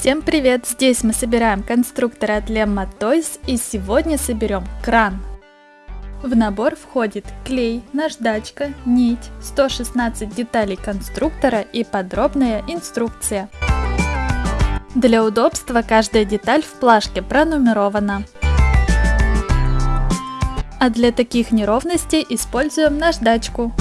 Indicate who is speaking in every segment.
Speaker 1: Всем привет! Здесь мы собираем конструкторы от Lemma Toys и сегодня соберем кран. В набор входит клей, наждачка, нить, 116 деталей конструктора и подробная инструкция. Для удобства каждая деталь в плашке пронумерована. А для таких неровностей используем наждачку.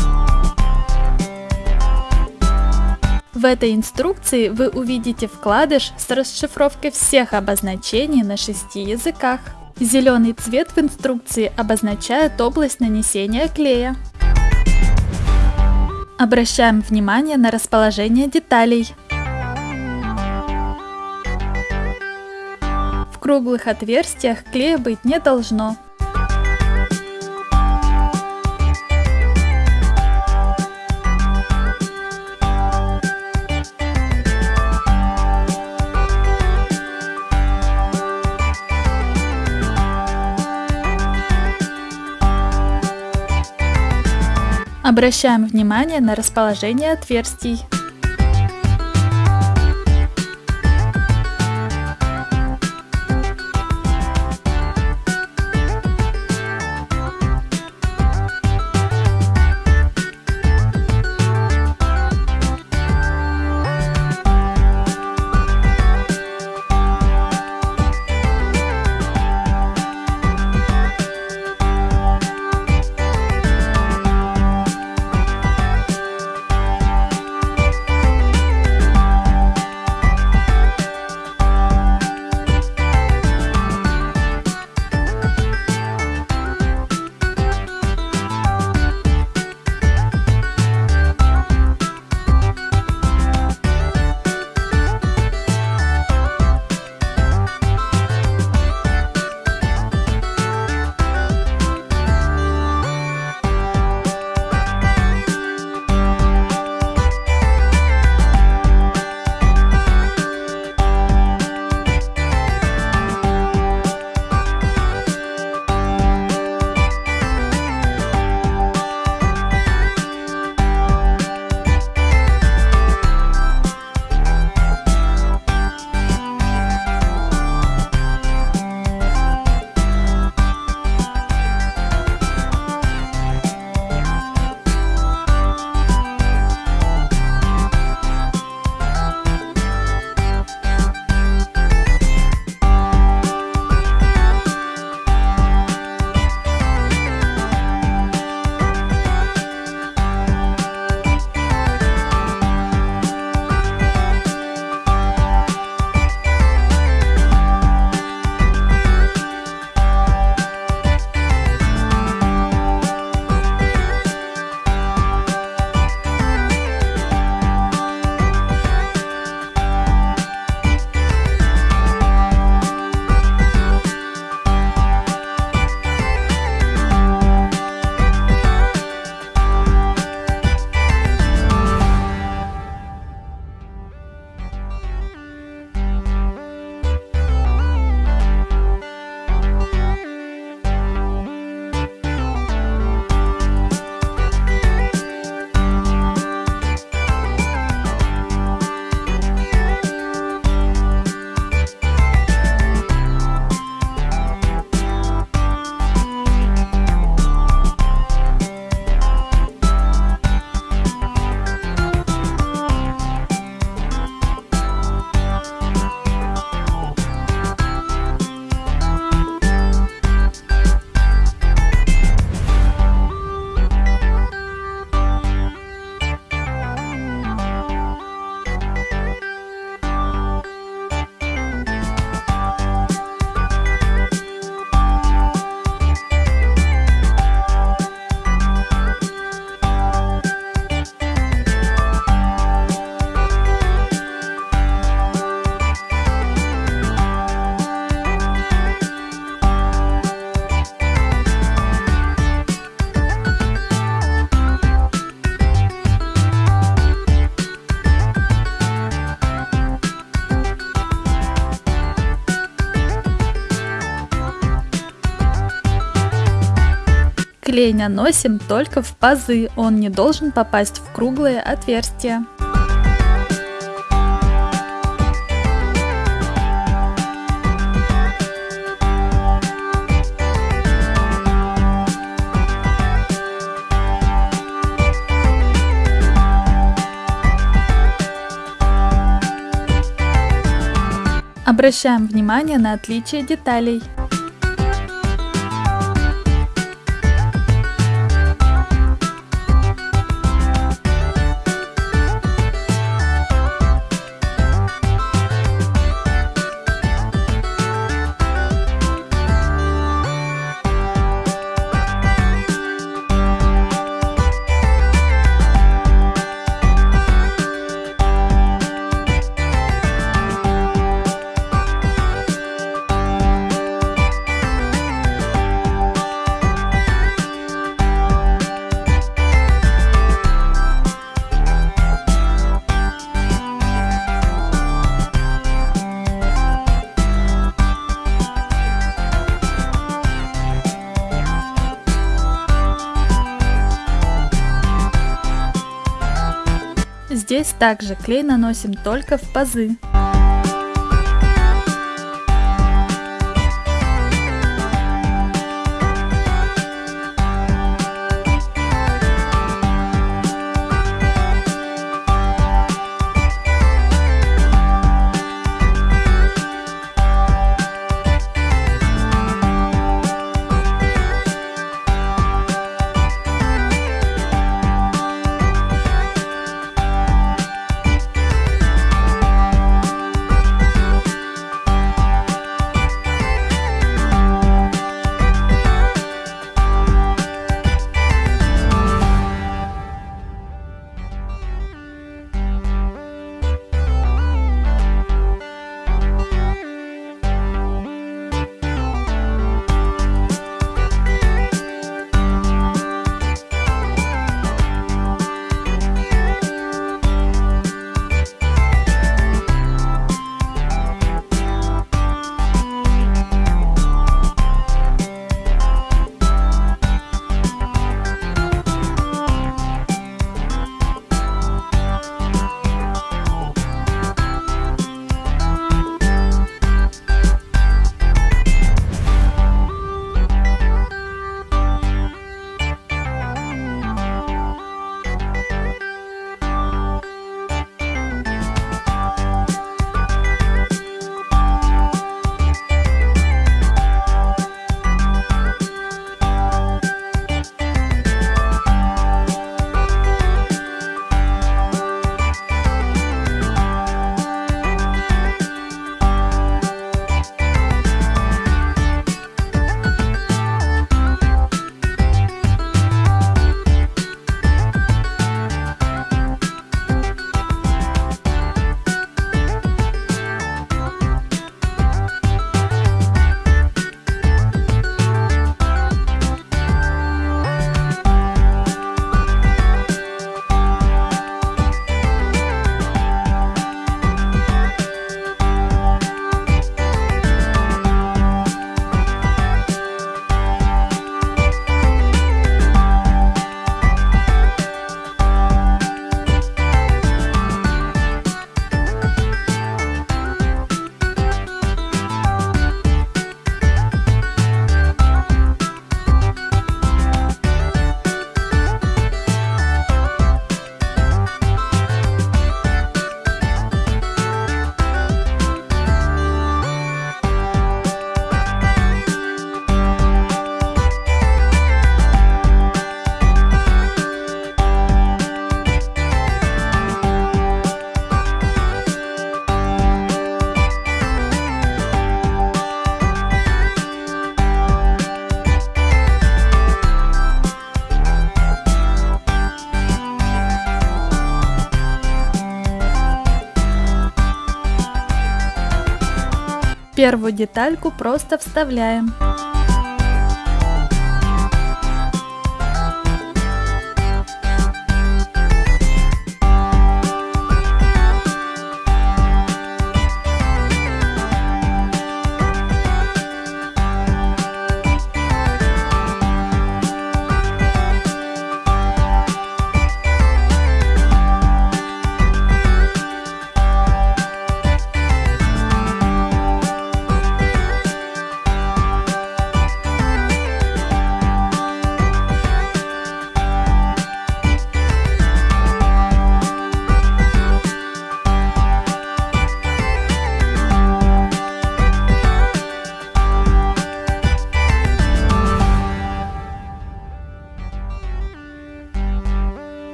Speaker 1: В этой инструкции вы увидите вкладыш с расшифровкой всех обозначений на шести языках. Зеленый цвет в инструкции обозначает область нанесения клея. Обращаем внимание на расположение деталей. В круглых отверстиях клея быть не должно. Обращаем внимание на расположение отверстий. Клей наносим только в пазы, он не должен попасть в круглые отверстия. Обращаем внимание на отличие деталей. Здесь также клей наносим только в пазы. Первую детальку просто вставляем.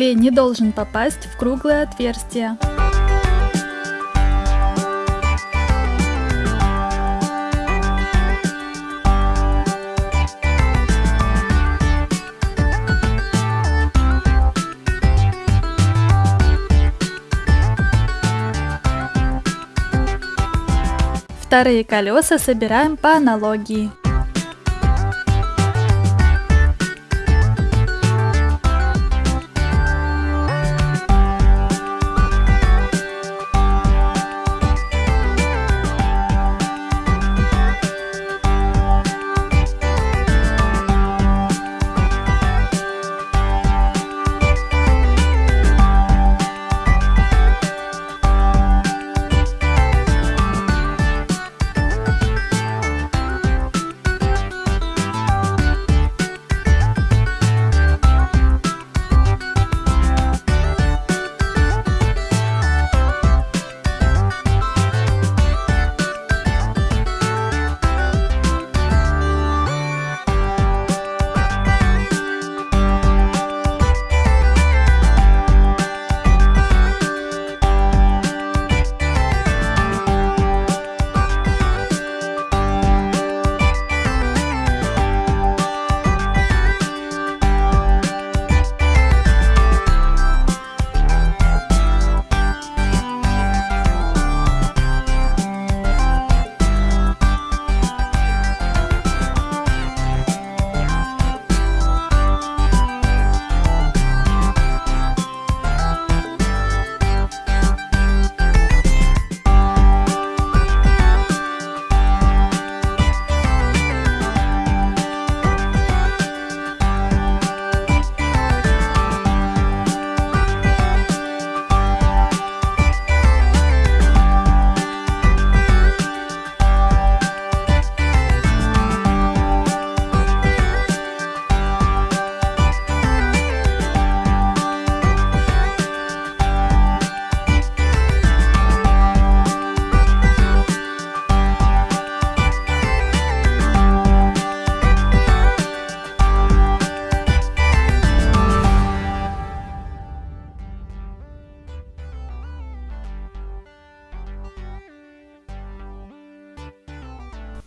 Speaker 1: Клей не должен попасть в круглое отверстие. Вторые колеса собираем по аналогии.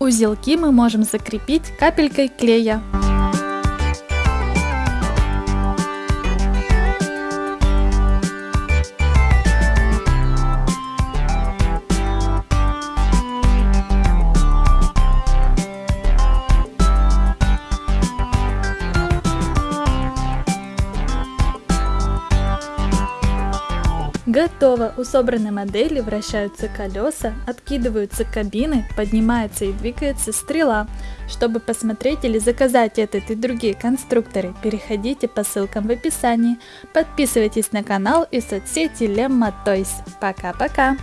Speaker 1: Узелки мы можем закрепить капелькой клея. Готово! У собранной модели вращаются колеса, откидываются кабины, поднимается и двигается стрела. Чтобы посмотреть или заказать этот и другие конструкторы, переходите по ссылкам в описании. Подписывайтесь на канал и соцсети Lemma Toys. Пока-пока!